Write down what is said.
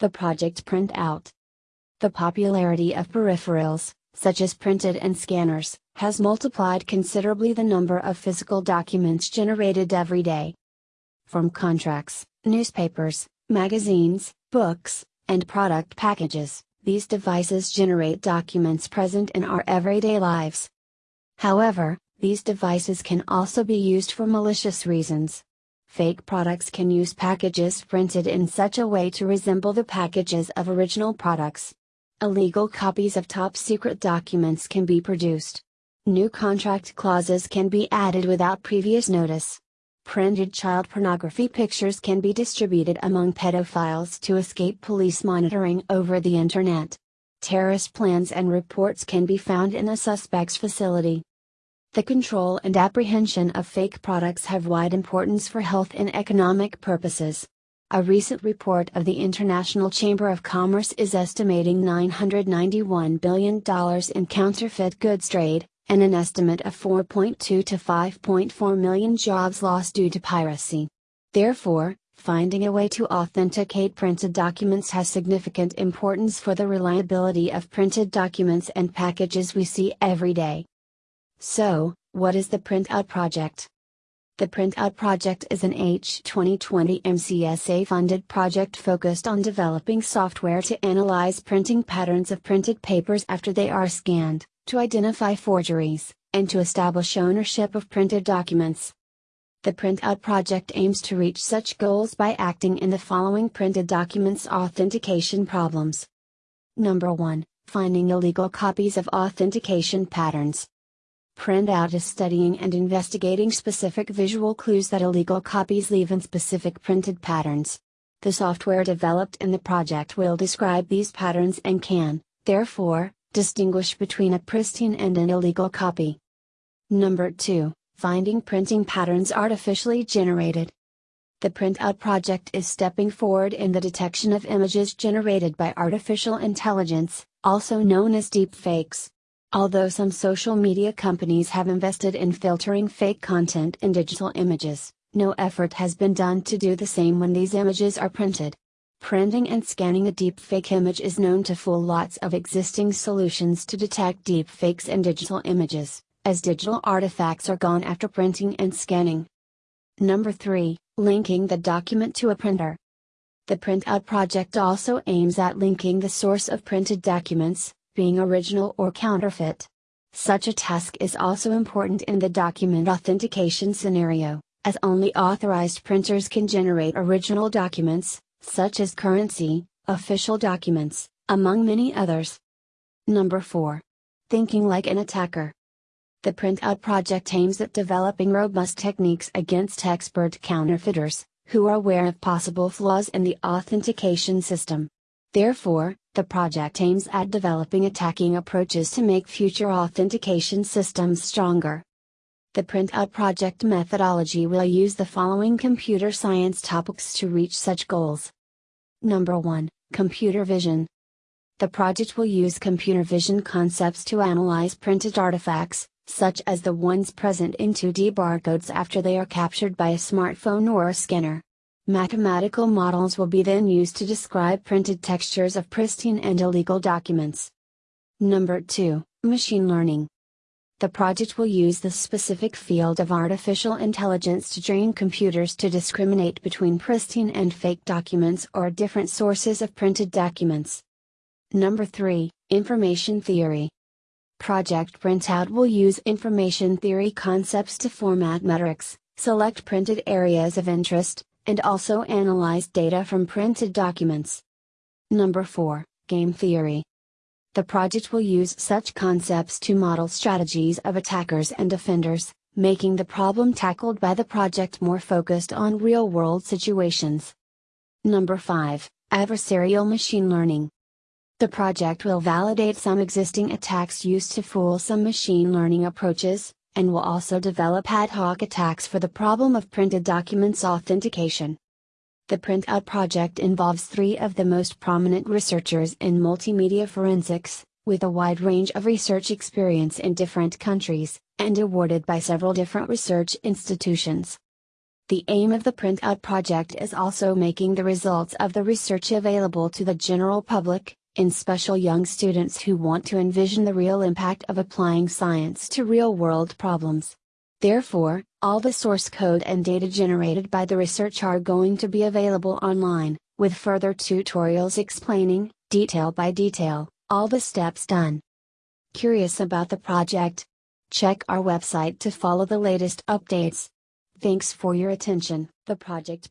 The project Printout. The popularity of peripherals, such as printed and scanners, has multiplied considerably the number of physical documents generated every day. From contracts, newspapers, magazines, books, and product packages, these devices generate documents present in our everyday lives. However, these devices can also be used for malicious reasons. Fake products can use packages printed in such a way to resemble the packages of original products. Illegal copies of top secret documents can be produced. New contract clauses can be added without previous notice. Printed child pornography pictures can be distributed among pedophiles to escape police monitoring over the internet. Terrorist plans and reports can be found in a suspect's facility. The control and apprehension of fake products have wide importance for health and economic purposes. A recent report of the International Chamber of Commerce is estimating $991 billion in counterfeit goods trade, and an estimate of 4.2 to 5.4 million jobs lost due to piracy. Therefore, finding a way to authenticate printed documents has significant importance for the reliability of printed documents and packages we see every day. So, what is the Printout Project? The Printout Project is an H2020 MSCA funded project focused on developing software to analyze printing patterns of printed papers after they are scanned, to identify forgeries, and to establish ownership of printed documents. The Printout Project aims to reach such goals by acting in the following printed documents authentication problems. Number 1 Finding illegal copies of authentication patterns. Printout is studying and investigating specific visual clues that illegal copies leave in specific printed patterns. The software developed in the project will describe these patterns and can, therefore, distinguish between a pristine and an illegal copy. Number 2 Finding printing patterns artificially generated. The Printout project is stepping forward in the detection of images generated by artificial intelligence, also known as deepfakes. Although some social media companies have invested in filtering fake content in digital images, no effort has been done to do the same when these images are printed. Printing and scanning a deepfake image is known to fool lots of existing solutions to detect deepfakes in digital images, as digital artifacts are gone after printing and scanning. Number 3 Linking the document to a printer. The Printout project also aims at linking the source of printed documents, being original or counterfeit. Such a task is also important in the document authentication scenario, as only authorized printers can generate original documents, such as currency, official documents, among many others. Number 4. Thinking like an attacker. The Printout project aims at developing robust techniques against expert counterfeiters, who are aware of possible flaws in the authentication system. Therefore, the project aims at developing attacking approaches to make future authentication systems stronger. The Printout project methodology will use the following computer science topics to reach such goals. Number 1 Computer Vision. The project will use computer vision concepts to analyze printed artifacts, such as the ones present in 2D barcodes after they are captured by a smartphone or a scanner. Mathematical models will be then used to describe printed textures of pristine and illegal documents. Number 2 Machine Learning. The project will use the specific field of artificial intelligence to train computers to discriminate between pristine and fake documents or different sources of printed documents. Number 3 Information Theory. Project Printout will use information theory concepts to format metrics, select printed areas of interest, and also analyze data from printed documents. Number 4 Game Theory. The project will use such concepts to model strategies of attackers and defenders, making the problem tackled by the project more focused on real world situations. Number 5 Adversarial Machine Learning. The project will validate some existing attacks used to fool some machine learning approaches, and will also develop ad hoc attacks for the problem of printed documents authentication. The Printout project involves three of the most prominent researchers in multimedia forensics, with a wide range of research experience in different countries, and awarded by several different research institutions. The aim of the Printout project is also making the results of the research available to the general public, in special young students who want to envision the real impact of applying science to real world problems. Therefore, all the source code and data generated by the research are going to be available online, with further tutorials explaining, detail by detail, all the steps done. Curious about the project? Check our website to follow the latest updates. Thanks for your attention. The project